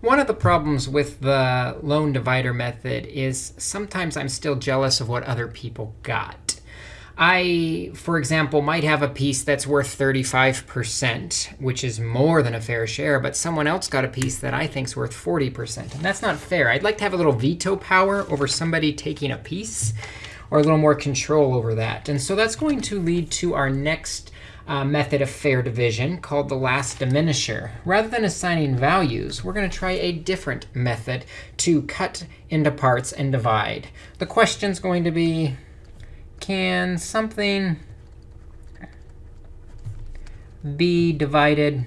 One of the problems with the lone divider method is sometimes I'm still jealous of what other people got. I, for example, might have a piece that's worth 35%, which is more than a fair share, but someone else got a piece that I think is worth 40%. And that's not fair. I'd like to have a little veto power over somebody taking a piece, or a little more control over that. And so that's going to lead to our next uh, method of fair division called the last diminisher. Rather than assigning values, we're going to try a different method to cut into parts and divide. The question's going to be, can something be divided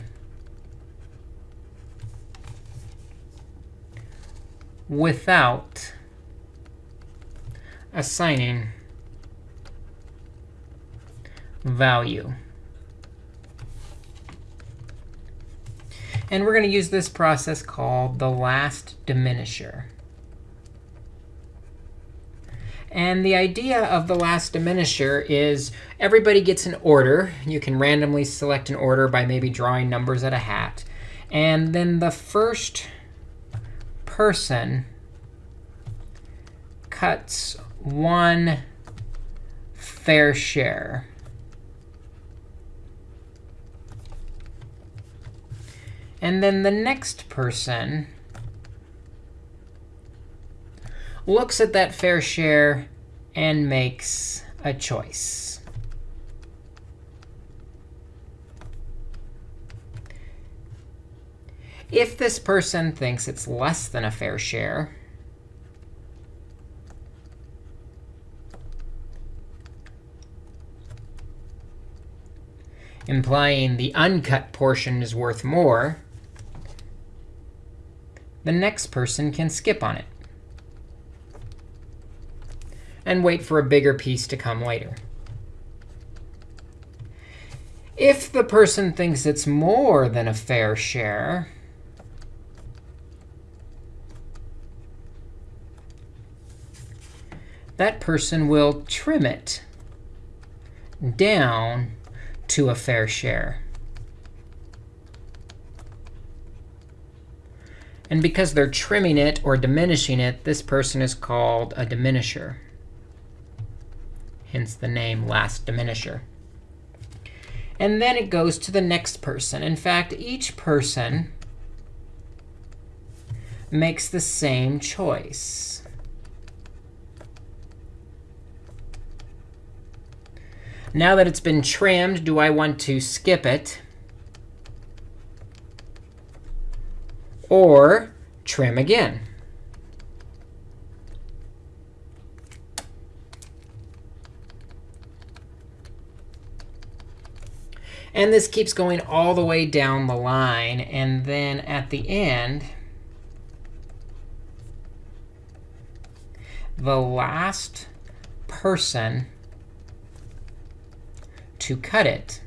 without assigning value? And we're going to use this process called the last diminisher. And the idea of the last diminisher is everybody gets an order. You can randomly select an order by maybe drawing numbers at a hat. And then the first person cuts one fair share. And then the next person looks at that fair share and makes a choice. If this person thinks it's less than a fair share, implying the uncut portion is worth more, the next person can skip on it and wait for a bigger piece to come later. If the person thinks it's more than a fair share, that person will trim it down to a fair share. And because they're trimming it or diminishing it, this person is called a diminisher hence the name last diminisher. And then it goes to the next person. In fact, each person makes the same choice. Now that it's been trimmed, do I want to skip it? Or trim again? And this keeps going all the way down the line. And then at the end, the last person to cut it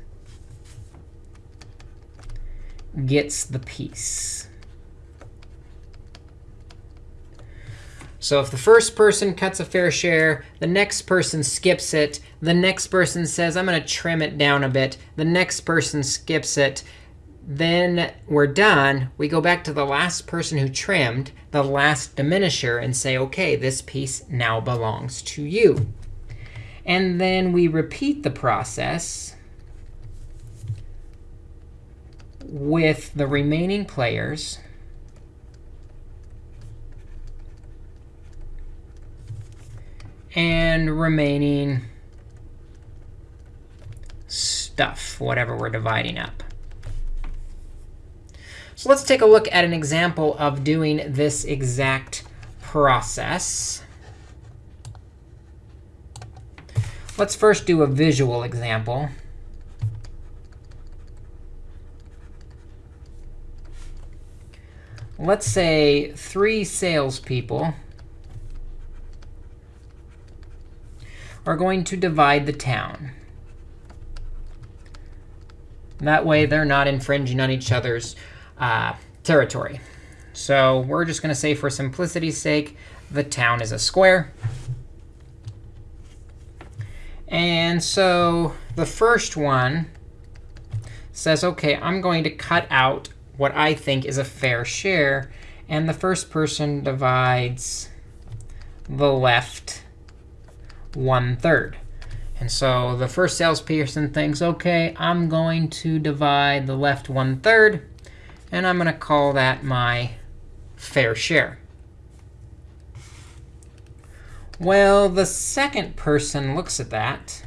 gets the piece. So if the first person cuts a fair share, the next person skips it, the next person says, I'm going to trim it down a bit, the next person skips it, then we're done. We go back to the last person who trimmed, the last diminisher, and say, OK, this piece now belongs to you. And then we repeat the process with the remaining players. And remaining stuff, whatever we're dividing up. So let's take a look at an example of doing this exact process. Let's first do a visual example. Let's say three salespeople are going to divide the town. That way, they're not infringing on each other's uh, territory. So we're just going to say, for simplicity's sake, the town is a square. And so the first one says, OK, I'm going to cut out what I think is a fair share. And the first person divides the left one third. And so the first salesperson thinks, OK, I'm going to divide the left one third. And I'm going to call that my fair share. Well, the second person looks at that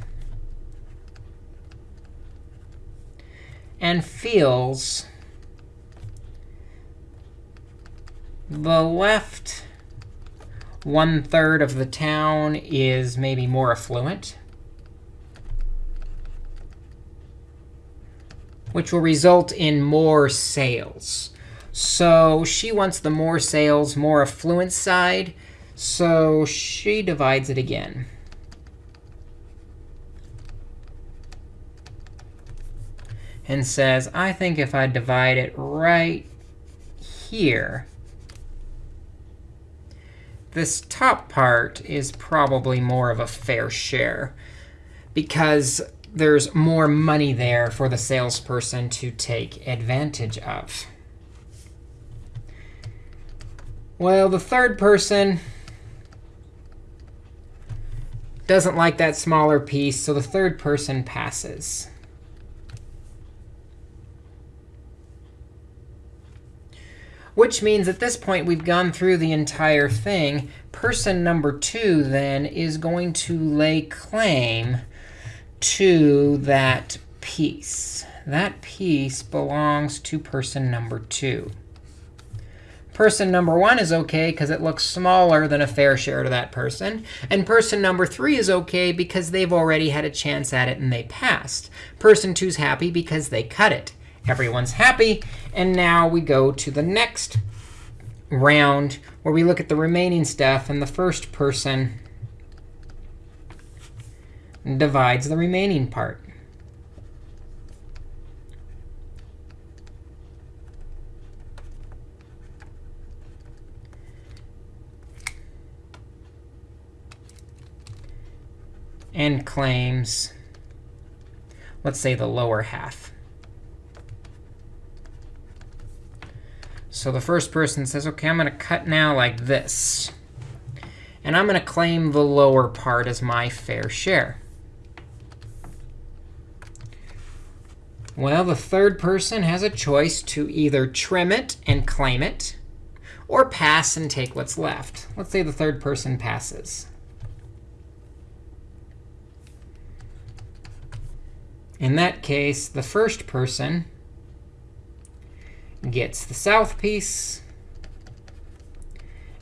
and feels the left one third of the town is maybe more affluent, which will result in more sales. So she wants the more sales, more affluent side. So she divides it again. And says, I think if I divide it right here, this top part is probably more of a fair share because there's more money there for the salesperson to take advantage of. Well, the third person doesn't like that smaller piece, so the third person passes. Which means at this point, we've gone through the entire thing. Person number 2, then, is going to lay claim to that piece. That piece belongs to person number 2. Person number 1 is OK because it looks smaller than a fair share to that person. And person number 3 is OK because they've already had a chance at it and they passed. Person 2 is happy because they cut it. Everyone's happy. And now we go to the next round where we look at the remaining stuff. And the first person divides the remaining part. and claims, let's say, the lower half. So the first person says, OK, I'm going to cut now like this. And I'm going to claim the lower part as my fair share. Well, the third person has a choice to either trim it and claim it, or pass and take what's left. Let's say the third person passes. In that case, the first person gets the south piece.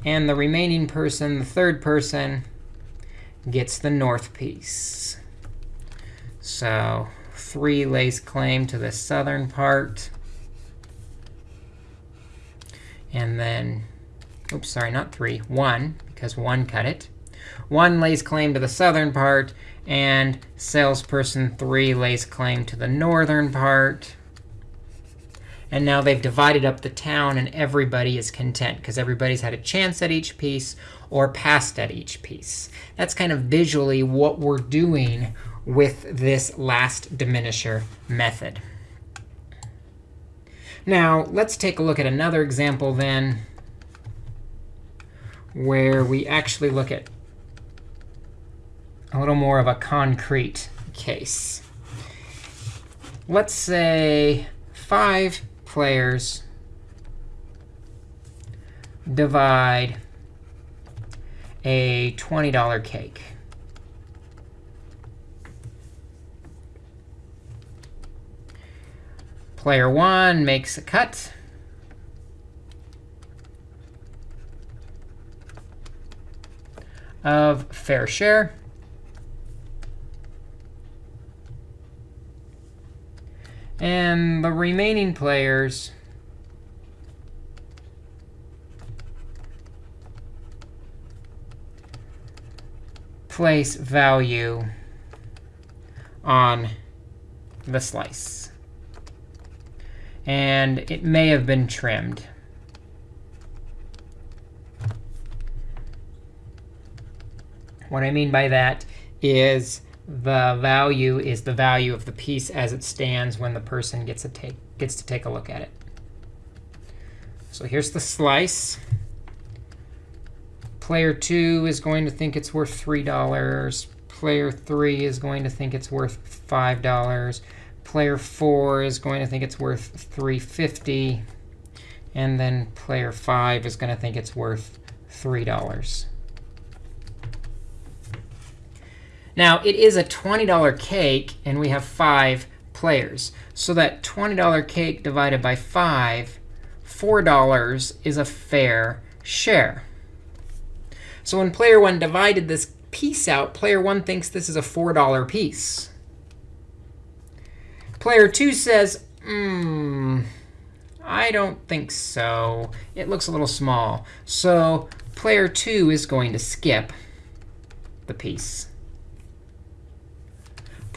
And the remaining person, the third person, gets the north piece. So 3 lays claim to the southern part. And then, oops, sorry, not 3, 1, because 1 cut it. 1 lays claim to the southern part, and salesperson 3 lays claim to the northern part. And now they've divided up the town, and everybody is content because everybody's had a chance at each piece or passed at each piece. That's kind of visually what we're doing with this last diminisher method. Now, let's take a look at another example then where we actually look at a little more of a concrete case. Let's say five players divide a $20 cake. Player 1 makes a cut. of fair share. And the remaining players place value on the slice. And it may have been trimmed. What I mean by that is the value is the value of the piece as it stands when the person gets, a take, gets to take a look at it. So here's the slice. Player 2 is going to think it's worth $3. Player 3 is going to think it's worth $5. Player 4 is going to think it's worth 350 And then player 5 is going to think it's worth $3. Now, it is a $20 cake, and we have 5 players. So that $20 cake divided by 5, $4 is a fair share. So when player 1 divided this piece out, player 1 thinks this is a $4 piece. Player 2 says, hmm, I don't think so. It looks a little small. So player 2 is going to skip the piece.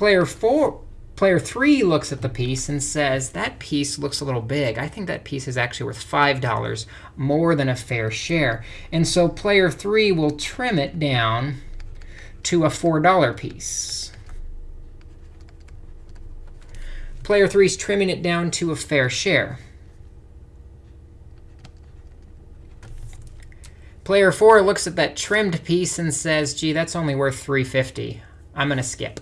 Player 4, player 3 looks at the piece and says, that piece looks a little big. I think that piece is actually worth $5, more than a fair share. And so player 3 will trim it down to a $4 piece. Player 3 is trimming it down to a fair share. Player 4 looks at that trimmed piece and says, gee, that's only worth 350. I'm going to skip.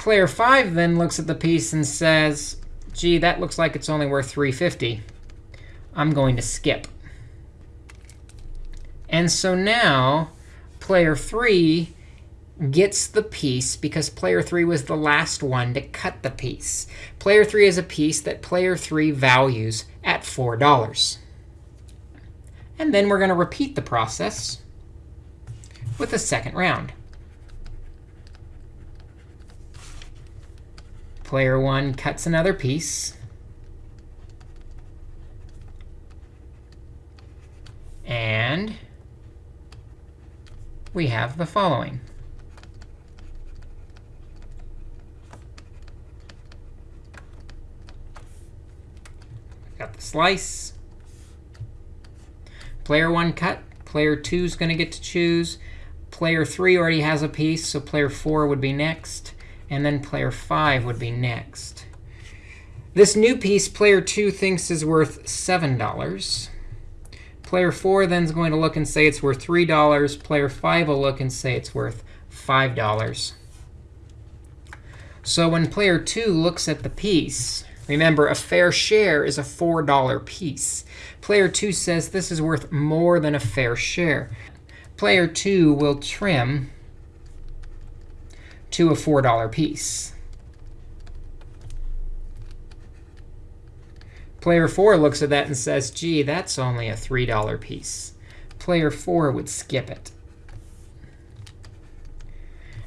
Player 5 then looks at the piece and says, gee, that looks like it's only worth 350. I'm going to skip. And so now player 3 gets the piece because player 3 was the last one to cut the piece. Player 3 is a piece that player 3 values at $4. And then we're going to repeat the process with a second round. Player 1 cuts another piece. And we have the following. Got the slice. Player 1 cut. Player 2 is going to get to choose. Player 3 already has a piece, so player 4 would be next. And then player 5 would be next. This new piece, player 2 thinks is worth $7. Player 4 then is going to look and say it's worth $3. Player 5 will look and say it's worth $5. So when player 2 looks at the piece, Remember, a fair share is a $4 piece. Player 2 says this is worth more than a fair share. Player 2 will trim to a $4 piece. Player 4 looks at that and says, gee, that's only a $3 piece. Player 4 would skip it.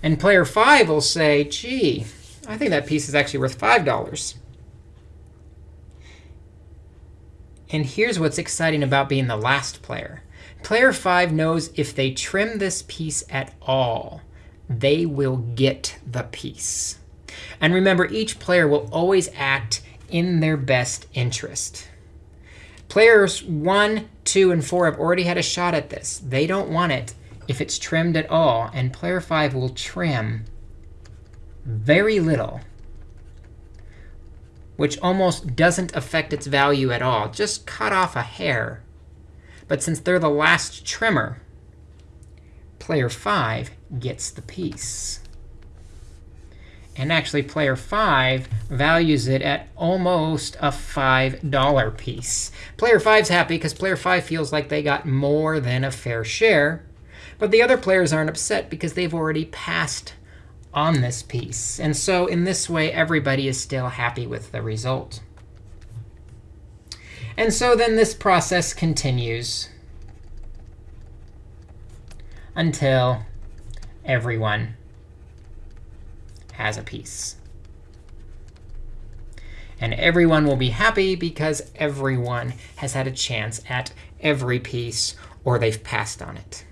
And player 5 will say, gee, I think that piece is actually worth $5. And here's what's exciting about being the last player. Player 5 knows if they trim this piece at all, they will get the piece. And remember, each player will always act in their best interest. Players 1, 2, and 4 have already had a shot at this. They don't want it if it's trimmed at all. And player 5 will trim very little which almost doesn't affect its value at all. Just cut off a hair. But since they're the last trimmer, player 5 gets the piece. And actually, player 5 values it at almost a $5 piece. Player 5's happy because player 5 feels like they got more than a fair share. But the other players aren't upset because they've already passed on this piece. And so in this way, everybody is still happy with the result. And so then this process continues until everyone has a piece. And everyone will be happy because everyone has had a chance at every piece, or they've passed on it.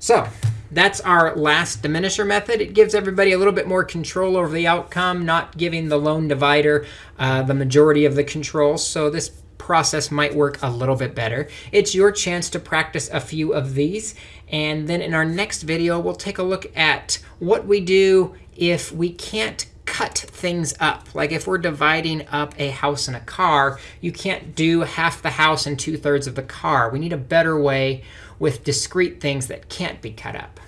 So that's our last diminisher method. It gives everybody a little bit more control over the outcome, not giving the lone divider uh, the majority of the control. So this process might work a little bit better. It's your chance to practice a few of these. And then in our next video, we'll take a look at what we do if we can't cut things up. Like if we're dividing up a house and a car, you can't do half the house and two thirds of the car. We need a better way with discrete things that can't be cut up.